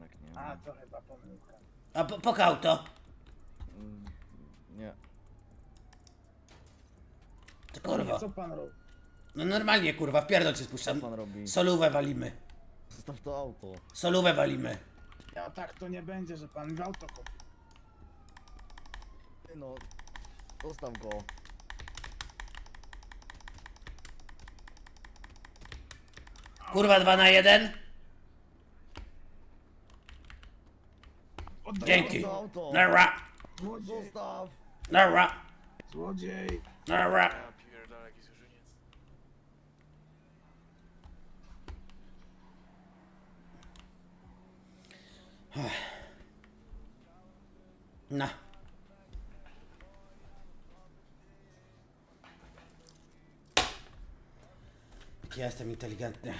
jednak nie. A, to chyba pomyłka. A po, pokał to. Mm, Nie. To kurwa. Co pan robi? No normalnie kurwa, w pierdol cię spuszczam. Co pan robi? Solówę walimy. Zostaw to auto. Solówę walimy. Ja tak to nie będzie, że pan w auto kupi. No. Zostaw go. Kurwa 2 na 1. Dzięki. Nara. Zostaw. Nara. Złodziej. Nara. Na. Jestem inteligentny.